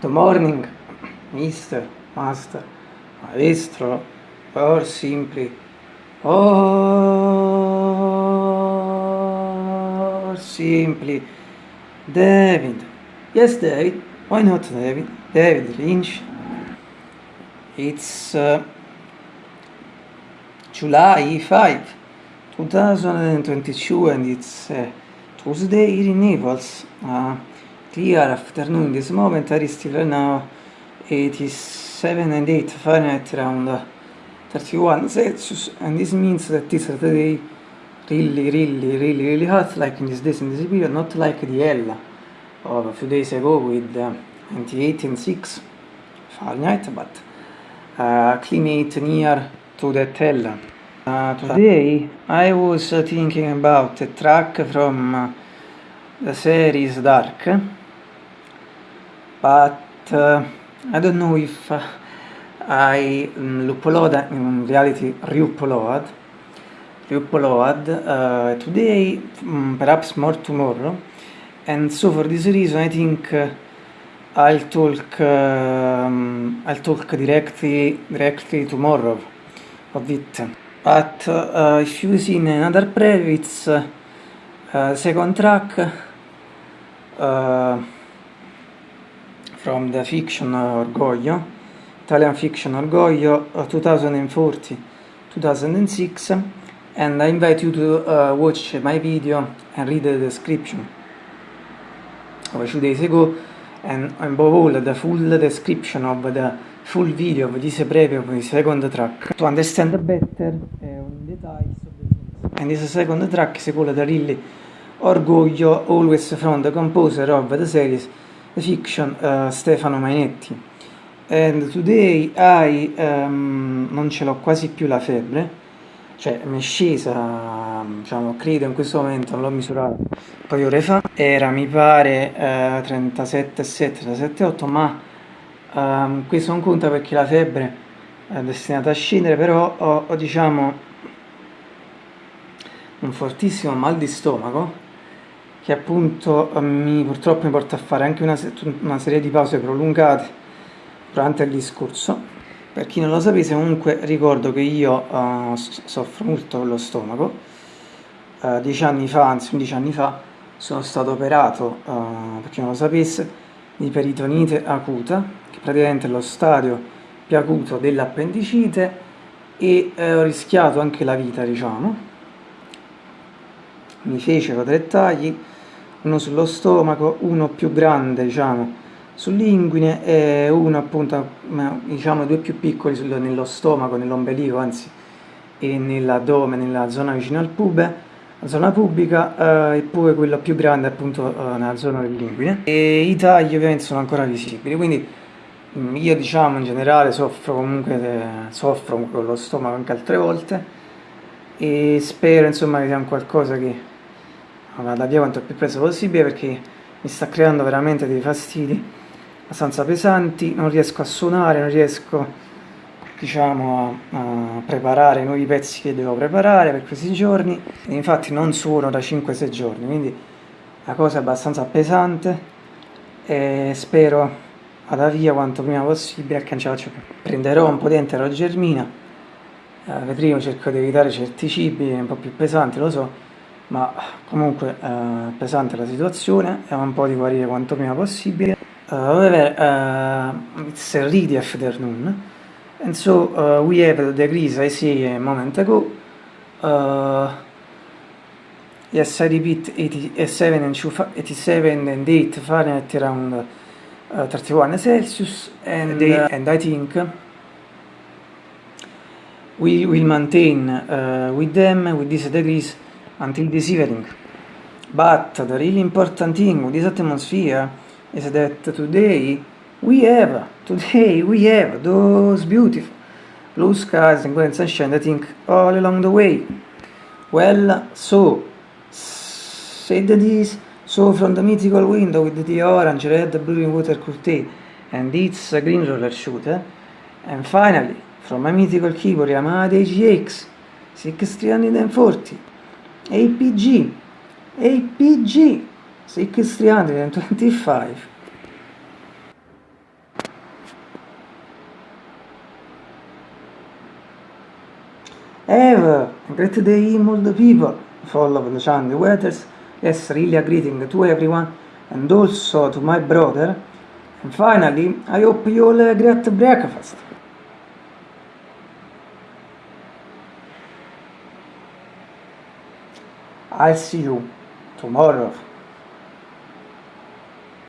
Good morning, Mr. Master, Maestro, or simply, or simply, David. Yes, David. Why not David? David Lynch. It's uh, July 5, 2022, and it's uh, Tuesday in Naples. Uh, clear afternoon. This moment are still now 87 and 8 Fahrenheit around uh, 31 Celsius, and this means that this is the day really, really, really, really hot, like in this days in this period, not like the Ella of a few days ago with uh, 98 and 6 Fahrenheit, but uh, climate near to that Ella. Uh, today I was thinking about a track from uh, the series Dark, but uh, I don't know if uh, I um, upload, in reality re-upload, re-upload uh, today, um, perhaps more tomorrow, and so for this reason I think uh, I'll talk um, I'll talk directly directly tomorrow of it. But uh, if you see in another preview, it's uh, second track from the fiction Orgoglio, Italian fiction Orgoglio, 2040-2006, and I invite you to uh, watch my video and read the description of two days ago, and above all the full description of the full video of this preview of the second track to understand better uh, on details of the things. And this second track is called really Orgoglio, always from the composer of the series, fiction uh, Stefano Mainetti. And today I um, non ce l'ho quasi più la febbre, cioè mi è scesa, diciamo, credo in questo momento, non l'ho misurata un di ore fa, era mi pare eh, 37,7, 37,8, ma um, questo non conta perché la febbre è destinata a scendere, però ho, ho diciamo un fortissimo mal di stomaco che appunto mi, purtroppo mi porta a fare anche una, una serie di pause prolungate durante il discorso. Per chi non lo sapesse, comunque ricordo che io uh, soffro molto con lo stomaco. Uh, dieci anni fa, anzi undici anni fa, sono stato operato, uh, per chi non lo sapesse, di peritonite acuta, che praticamente è lo stadio più acuto dell'appendicite e ho rischiato anche la vita, diciamo. Mi fecero tre tagli, uno sullo stomaco, uno più grande diciamo sull'inguine e uno appunto diciamo due più piccoli nello stomaco, nell'ombelico anzi e nell'addome, nella zona vicino al pube la zona pubblica eh, e poi quello più grande appunto eh, nella zona dell'inguine. E i tagli ovviamente sono ancora visibili quindi mm, io diciamo in generale soffro comunque de, soffro con lo stomaco anche altre volte e spero insomma che sia un qualcosa che vada via quanto più presto possibile perché mi sta creando veramente dei fastidi abbastanza pesanti, non riesco a suonare, non riesco diciamo a, a preparare i nuovi pezzi che devo preparare per questi giorni. E infatti non suono da 5-6 giorni quindi la cosa è abbastanza pesante e spero vada via quanto prima possibile che non ce la faccio più. Prenderò un po' di enterogermina, eh, vedremo, cerco di evitare certi cibi un po' più pesanti, lo so, ma comunque eh, pesante la situazione, è un po' di guarire quanto prima possibile. Uh, however, uh, it's a really afternoon, and so uh, we have the degrees I see a moment ago. Uh, yes, I repeat, 87 and, 87 and 8 Fahrenheit around uh, 31 Celsius, and, uh, and I think we will maintain uh, with them, with these degrees, until this evening. But the really important thing with this atmosphere is that today we have, today we have those beautiful blue skies and golden sunshine, I think, all along the way. Well, so, said this, so from the mythical window with the orange, red, blue water curtain and its green roller shooter, and finally, from my mythical keyboard Yamaha DGX 6340, APG, APG 6325. Ever, a great day all the people, full of the shiny weathers, yes, really a greeting to everyone, and also to my brother, and finally, I hope you you'll a great breakfast. I'll see you tomorrow.